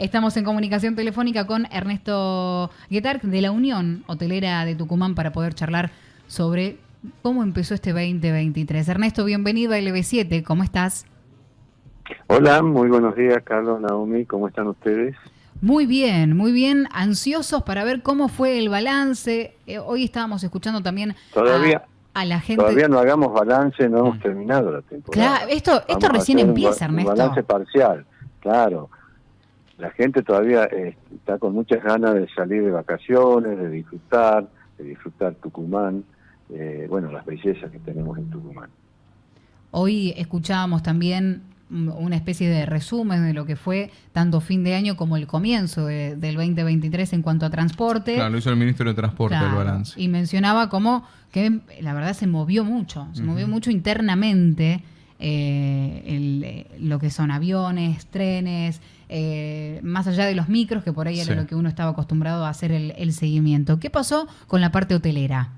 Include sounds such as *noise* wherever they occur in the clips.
Estamos en comunicación telefónica con Ernesto Guetar de la Unión Hotelera de Tucumán para poder charlar sobre cómo empezó este 2023. Ernesto, bienvenido a LB7, ¿cómo estás? Hola, muy buenos días, Carlos, Naomi, ¿cómo están ustedes? Muy bien, muy bien, ansiosos para ver cómo fue el balance. Eh, hoy estábamos escuchando también todavía, a, la gente. Todavía no hagamos balance, no hemos mm. terminado la temporada. Claro, esto, esto recién empieza, Ernesto. Un balance parcial, claro. La gente todavía eh, está con muchas ganas de salir de vacaciones, de disfrutar, de disfrutar Tucumán, eh, bueno, las bellezas que tenemos en Tucumán. Hoy escuchábamos también una especie de resumen de lo que fue tanto fin de año como el comienzo del 2023 en cuanto a transporte. Claro, lo hizo el ministro de Transporte el balance. Y mencionaba como que la verdad se movió mucho, se movió mucho internamente eh, eh, lo que son aviones, trenes, eh, más allá de los micros, que por ahí era lo que uno estaba acostumbrado a hacer el seguimiento. ¿Qué pasó con la parte hotelera?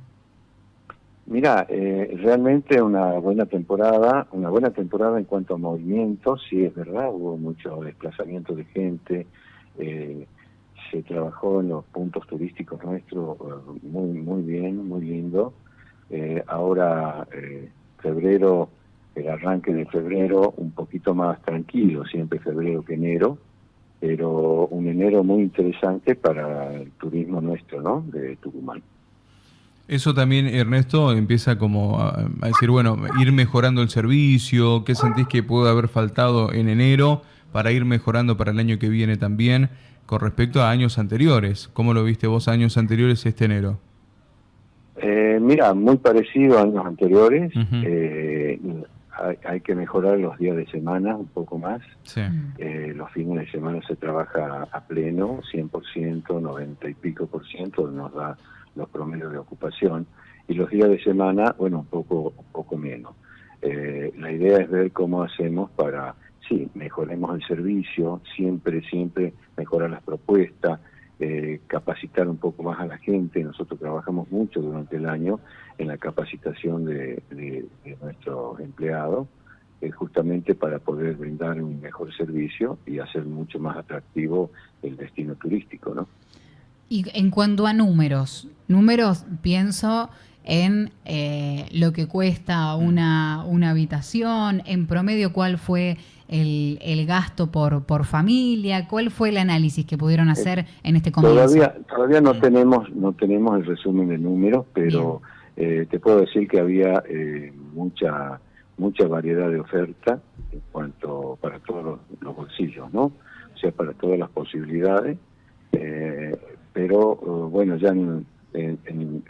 Mira, eh, realmente una buena temporada, una buena temporada en cuanto a movimiento, sí es verdad, hubo mucho desplazamiento de gente, eh, se trabajó en los puntos turísticos nuestros muy muy bien, muy lindo. Eh, ahora febrero, el arranque de febrero un poquito más tranquilo, siempre febrero que enero, pero un enero muy interesante para el turismo nuestro, ¿no? De Tucumán. Eso también, Ernesto, empieza como a, decir, bueno, ir mejorando el servicio, ¿qué sentís que puede haber faltado en enero para ir mejorando para el año que viene también con respecto a años anteriores? ¿Cómo lo viste vos años anteriores este enero? Eh, mira, muy parecido a años anteriores. Eh, hay, que mejorar los días de semana un poco más. Eh, los fines de semana se trabaja a pleno, 100%, 90 y pico por ciento, nos da los promedios de ocupación, y los días de semana, bueno, un poco, un poco menos. Eh, la idea es ver cómo hacemos para, sí, mejoremos el servicio, siempre, siempre mejorar las propuestas, capacitar un poco más a la gente. Nosotros trabajamos mucho durante el año en la capacitación de, nuestros empleados, eh, justamente para poder brindar un mejor servicio y hacer mucho más atractivo el destino turístico, ¿no? Y en cuanto a números, números pienso en eh, lo que cuesta una, una habitación, en promedio cuál fue el, el, gasto por, por familia, cuál fue el análisis que pudieron eh, hacer en este comienzo. Todavía, todavía no tenemos no tenemos el resumen de números, pero eh, te puedo decir que había mucha mucha variedad de oferta en cuanto para todos los, los bolsillos, ¿no? O sea, para todas las posibilidades. Eh, pero eh, bueno, ya en,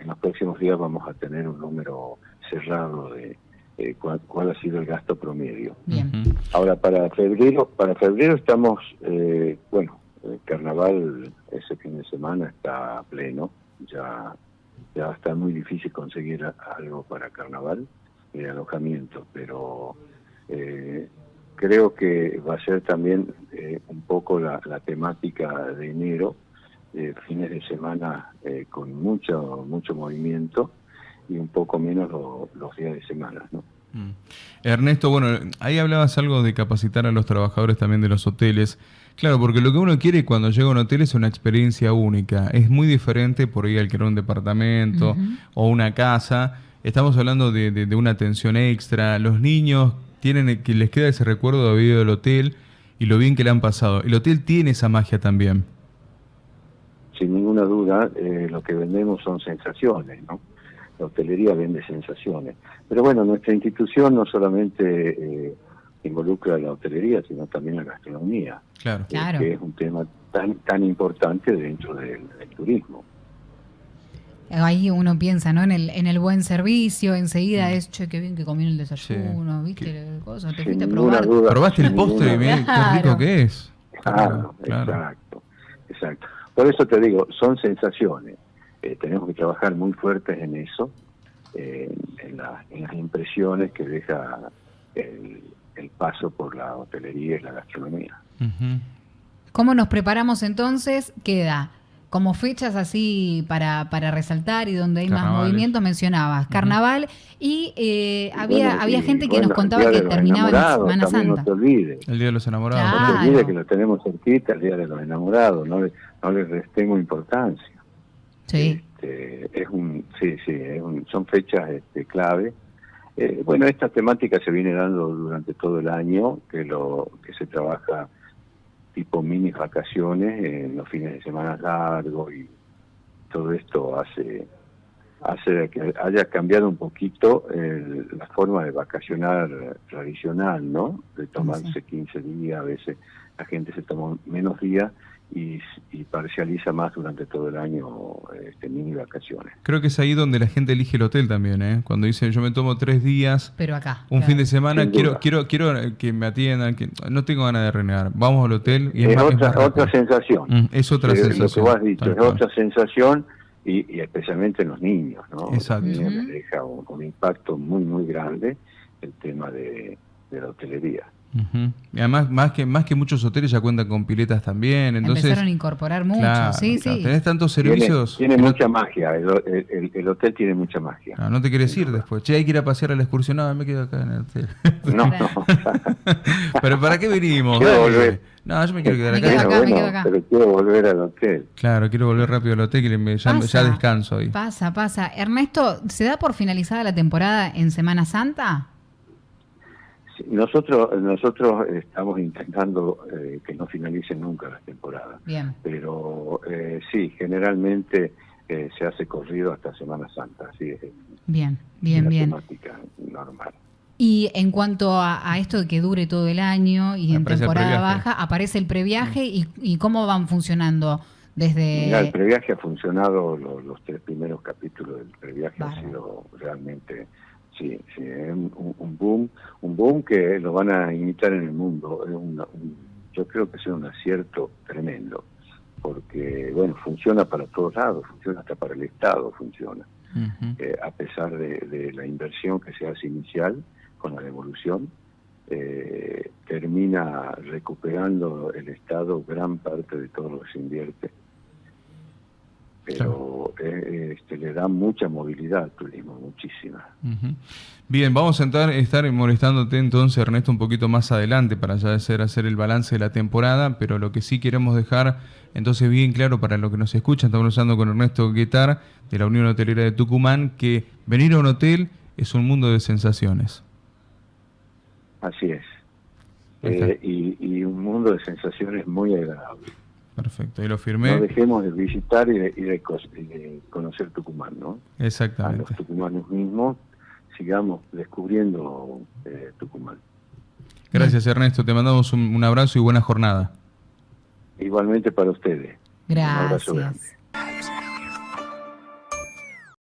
los próximos días vamos a tener un número cerrado de eh, cuál, ha sido el gasto promedio. Ahora para febrero, para febrero estamos, eh, bueno, el carnaval ese fin de semana está pleno, ya ya está muy difícil conseguir algo para carnaval, de alojamiento, pero creo que va a ser también un poco la temática de enero, eh, fines de semana eh, con mucho mucho movimiento y un poco menos los días de semana. ¿no? Mm. Ernesto, bueno, ahí hablabas algo de capacitar a los trabajadores también de los hoteles. Claro, porque lo que uno quiere cuando llega a un hotel es una experiencia única. Es muy diferente por ahí alquilar un departamento o una casa. Estamos hablando de, de, una atención extra. Los niños tienen que les queda ese recuerdo de vida del hotel y lo bien que le han pasado. El hotel tiene esa magia también sin ninguna duda, eh, lo que vendemos son sensaciones, ¿no? La hostelería vende sensaciones. Pero bueno, nuestra institución no solamente eh, involucra la hostelería, sino también la gastronomía, claro. Eh, que es un tema tan tan importante dentro del, turismo. Ahí uno piensa, ¿no? En el, en el buen servicio, enseguida mm. es, che, qué bien que comí el desayuno, ¿viste? Cosa, te fuiste a probar. Probaste el postre y qué rico que es. claro, exacto, exacto. Por eso te digo, son sensaciones. Eh, tenemos que trabajar muy fuertes en eso, en, las impresiones que deja el, paso por la hotelería y la gastronomía. ¿Cómo nos preparamos entonces? Queda como fechas así para, para resaltar y donde hay más movimientos mencionabas carnaval y eh, había había gente que nos contaba que terminaba la Semana Santa. No te olvides. El Día de los Enamorados. No te olvides que lo tenemos cerquita, el Día de los Enamorados, no le, no le restemos importancia. Sí. Este, es un, sí, sí, son fechas este, clave. Eh, bueno, esta temática se viene dando durante todo el año, que lo que se trabaja tipo mini vacaciones en los fines de semana largos y todo esto hace hace que haya cambiado un poquito la forma de vacacionar tradicional, ¿no? De tomarse 15 días, a veces la gente se toma menos días y, parcializa más durante todo el año este, mini vacaciones. Creo que es ahí donde la gente elige el hotel también, ¿eh? Cuando dice yo me tomo tres días, pero acá, un fin de semana, quiero quiero quiero que me atiendan, que no tengo ganas de renegar, vamos al hotel y es, otra, otra sensación. Mm, es otra sensación. Lo que vos has dicho, es otra sensación y, especialmente en los niños, ¿no? Exacto. Los niños deja un, impacto muy, muy grande el tema de la hotelería. Y además, más que, más que muchos hoteles ya cuentan con piletas también. Entonces, Empezaron a incorporar mucho, sí, sí. Tenés tantos servicios. Tiene, mucha magia, el, hotel tiene mucha magia. No, no te quieres ir después. Che, hay que ir a pasear a la excursión. No, me quedo acá en el hotel. No, no. *laughs* Pero ¿para qué venimos? No, yo me quiero quedar acá. Pero quiero volver al hotel. Claro, quiero volver rápido al hotel y ya, ya descanso ahí. Pasa, pasa. Ernesto, ¿se da por finalizada la temporada en Semana Santa? Nosotros nosotros estamos intentando eh, que no finalice nunca la temporada. Bien. Pero eh, sí, generalmente eh, se hace corrido hasta Semana Santa. Así es. Bien, bien, bien. Temática normal. Y en cuanto a, esto de que dure todo el año y en temporada baja, aparece el previaje y, y, cómo van funcionando desde... el previaje ha funcionado, los, tres primeros capítulos del previaje han sido realmente Sí, sí, es un, boom, un boom que lo van a imitar en el mundo. Es yo creo que es un acierto tremendo, porque, bueno, funciona para todos lados, funciona hasta para el Estado, funciona. Eh, a pesar de, la inversión que se hace inicial con la devolución, eh, termina recuperando el Estado gran parte de todo lo que se invierte pero eh, este, le da mucha movilidad al turismo, muchísima. Bien, vamos a estar, estar molestándote entonces, Ernesto, un poquito más adelante para ya hacer, hacer el balance de la temporada, pero lo que sí queremos dejar entonces bien claro para los que nos escuchan, estamos hablando con Ernesto Guetar de la Unión Hotelera de Tucumán, que venir a un hotel es un mundo de sensaciones. Así es. Eh, y, y un mundo de sensaciones muy agradable. Perfecto, ahí lo firmé. No dejemos de visitar y de, conocer Tucumán, ¿no? Exactamente. A los tucumanos mismos sigamos descubriendo eh, Tucumán. Gracias Ernesto, te mandamos un, un, abrazo y buena jornada. Igualmente para ustedes. Gracias.